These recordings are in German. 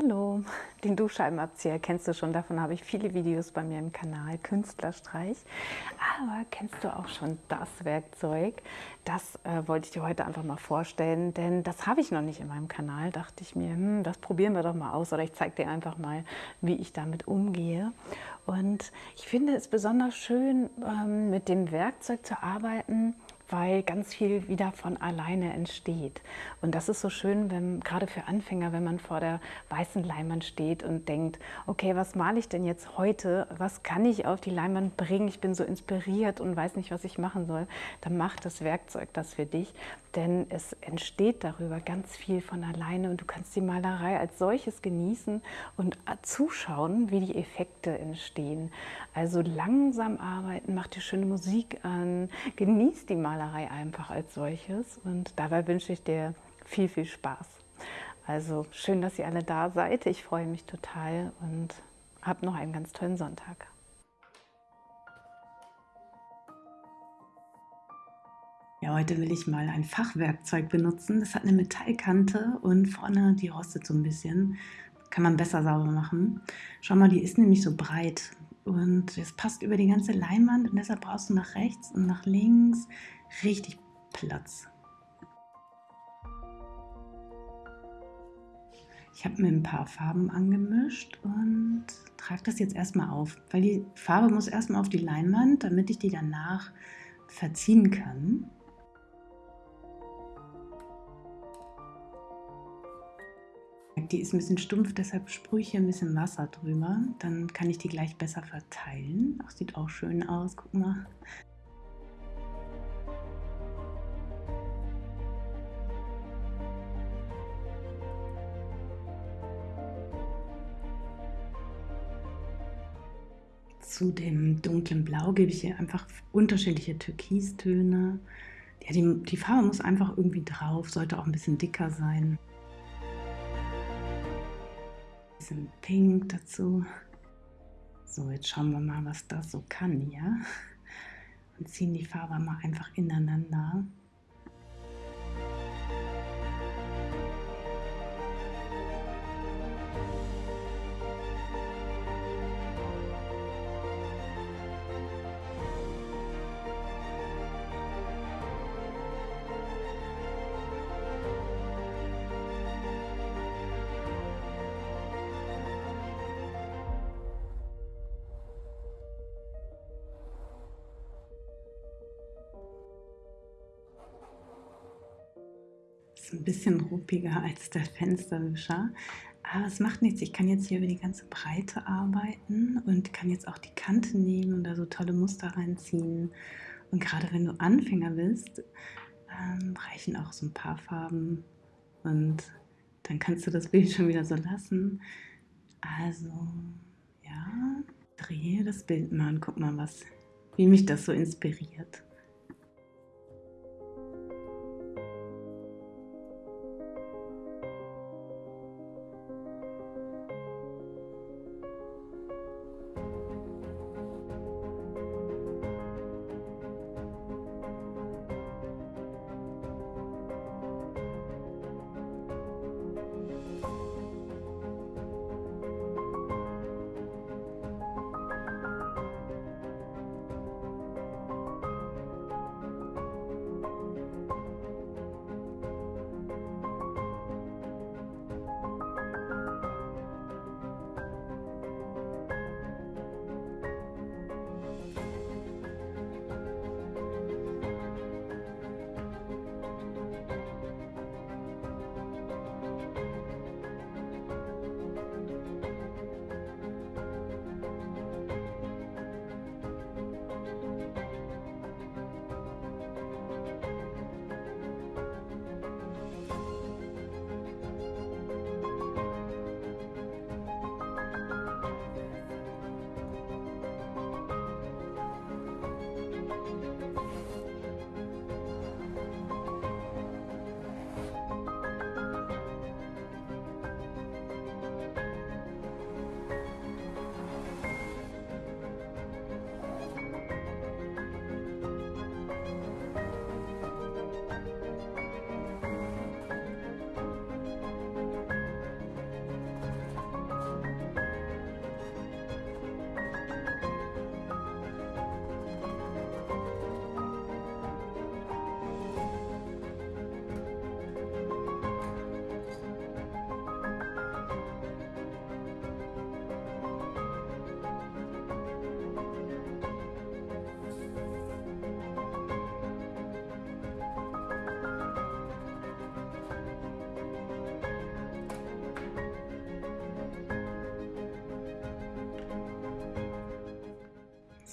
Hallo, den Duschscheibenabzieher kennst du schon, davon habe ich viele Videos bei mir im Kanal, Künstlerstreich. Aber kennst du auch schon das Werkzeug? Das äh, wollte ich dir heute einfach mal vorstellen, denn das habe ich noch nicht in meinem Kanal. Dachte ich mir, hm, das probieren wir doch mal aus oder ich zeige dir einfach mal, wie ich damit umgehe. Und ich finde es besonders schön, ähm, mit dem Werkzeug zu arbeiten, weil ganz viel wieder von alleine entsteht. Und das ist so schön, wenn, gerade für Anfänger, wenn man vor der weißen Leinwand steht und denkt, okay, was male ich denn jetzt heute? Was kann ich auf die Leinwand bringen? Ich bin so inspiriert und weiß nicht, was ich machen soll. Dann macht das Werkzeug das für dich, denn es entsteht darüber ganz viel von alleine und du kannst die Malerei als solches genießen und zuschauen, wie die Effekte entstehen. Also langsam arbeiten, mach dir schöne Musik an, genieß die Malerei Malerei einfach als solches und dabei wünsche ich dir viel, viel Spaß. Also schön, dass ihr alle da seid. Ich freue mich total und habt noch einen ganz tollen Sonntag. Ja, heute will ich mal ein Fachwerkzeug benutzen. Das hat eine Metallkante und vorne die rostet so ein bisschen. Kann man besser sauber machen. Schau mal, die ist nämlich so breit und es passt über die ganze Leinwand und deshalb brauchst du nach rechts und nach links richtig Platz. Ich habe mir ein paar Farben angemischt und trage das jetzt erstmal auf, weil die Farbe muss erstmal auf die Leinwand, damit ich die danach verziehen kann. Die ist ein bisschen stumpf, deshalb sprühe ich hier ein bisschen Wasser drüber. Dann kann ich die gleich besser verteilen. Ach, sieht auch schön aus, guck mal. Zu dem dunklen Blau gebe ich hier einfach unterschiedliche Türkistöne. Ja, die, die Farbe muss einfach irgendwie drauf, sollte auch ein bisschen dicker sein. Ein bisschen Pink dazu. So, jetzt schauen wir mal, was das so kann, ja? Und ziehen die Farbe mal einfach ineinander. Ist ein bisschen ruppiger als der Fensterwischer. Aber es macht nichts. Ich kann jetzt hier über die ganze Breite arbeiten und kann jetzt auch die Kante nehmen und da so tolle Muster reinziehen. Und gerade wenn du Anfänger bist, ähm, reichen auch so ein paar Farben und dann kannst du das Bild schon wieder so lassen. Also, ja, drehe das Bild mal und guck mal, was, wie mich das so inspiriert.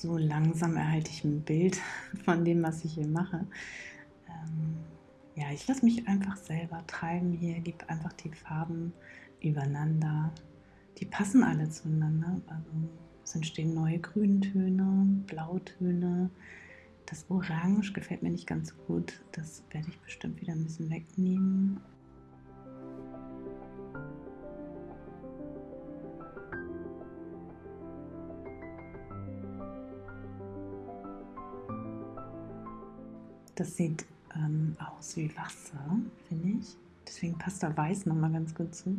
So langsam erhalte ich ein Bild von dem, was ich hier mache. Ähm, ja, ich lasse mich einfach selber treiben hier, gebe einfach die Farben übereinander. Die passen alle zueinander. Also es entstehen neue Grüntöne, Blautöne. Das Orange gefällt mir nicht ganz gut. Das werde ich bestimmt wieder ein bisschen wegnehmen. Das sieht ähm, aus wie Wasser, finde ich. Deswegen passt da Weiß nochmal ganz gut zu.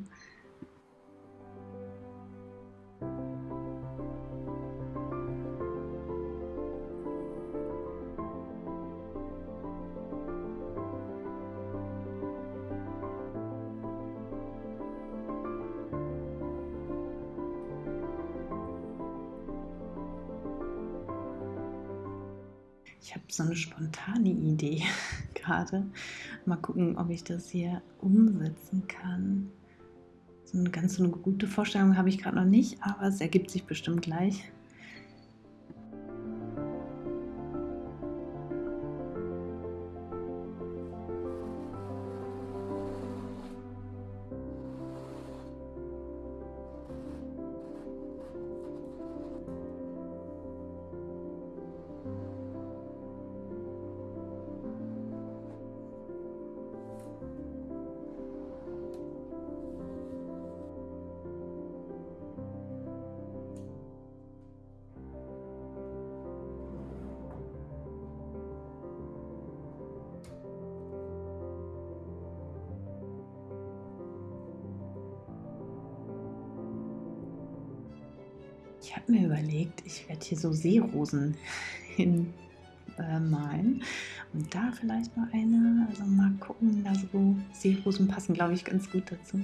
Ich habe so eine spontane Idee gerade. Mal gucken, ob ich das hier umsetzen kann. So eine ganz so eine gute Vorstellung habe ich gerade noch nicht, aber es ergibt sich bestimmt gleich. Ich habe mir überlegt, ich werde hier so Seerosen hinmalen äh, und da vielleicht noch eine, also mal gucken, da so Seerosen passen, glaube ich, ganz gut dazu.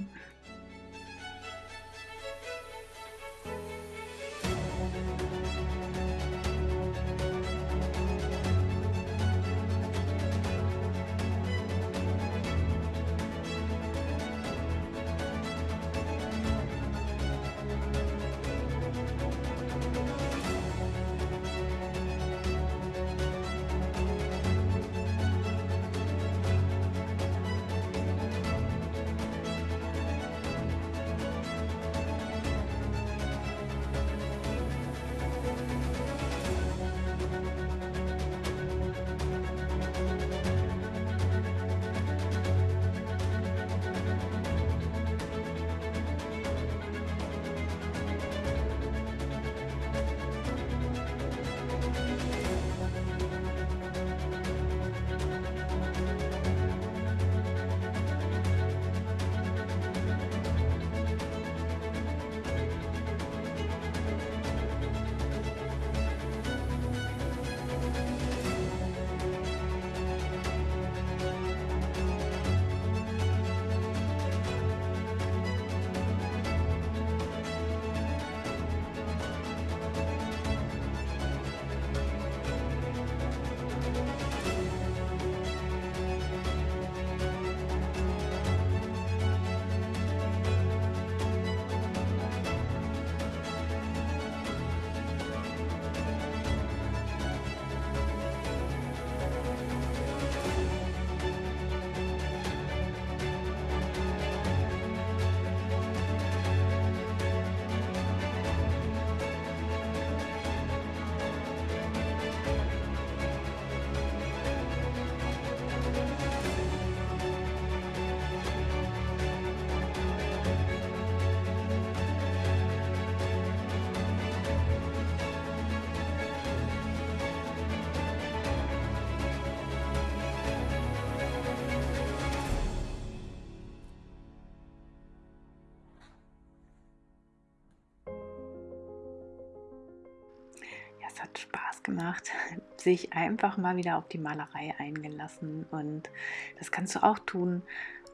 Hat Spaß gemacht, sich einfach mal wieder auf die Malerei eingelassen und das kannst du auch tun.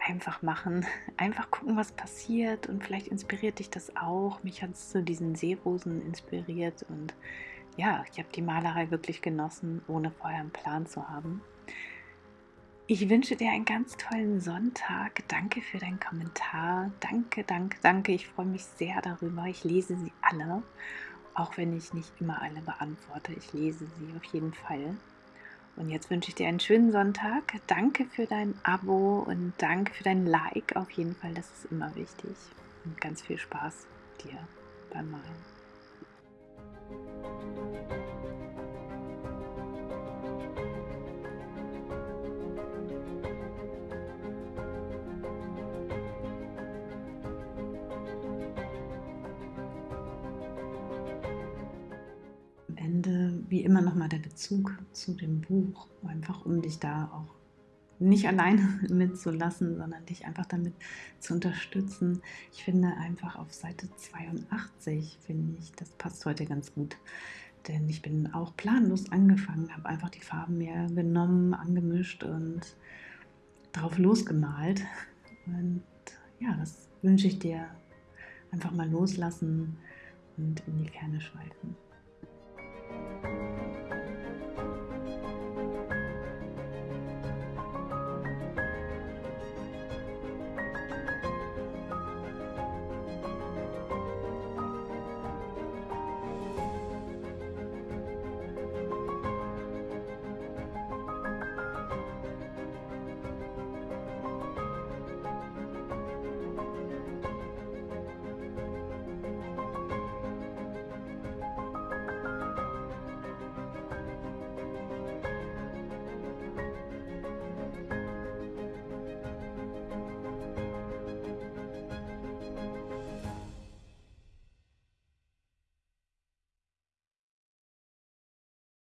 Einfach machen, einfach gucken, was passiert und vielleicht inspiriert dich das auch. Mich hat es zu diesen Seerosen inspiriert und ja, ich habe die Malerei wirklich genossen, ohne vorher einen Plan zu haben. Ich wünsche dir einen ganz tollen Sonntag. Danke für deinen Kommentar. Danke, danke, danke. Ich freue mich sehr darüber. Ich lese sie alle auch wenn ich nicht immer alle beantworte. Ich lese sie auf jeden Fall. Und jetzt wünsche ich dir einen schönen Sonntag. Danke für dein Abo und danke für dein Like. Auf jeden Fall, das ist immer wichtig. Und ganz viel Spaß dir beim Malen. Wie immer nochmal der Bezug zu dem Buch, einfach um dich da auch nicht alleine mitzulassen, sondern dich einfach damit zu unterstützen. Ich finde einfach auf Seite 82, finde ich, das passt heute ganz gut. Denn ich bin auch planlos angefangen, habe einfach die Farben mir genommen, angemischt und drauf losgemalt. Und ja, das wünsche ich dir. Einfach mal loslassen und in die Ferne schweifen.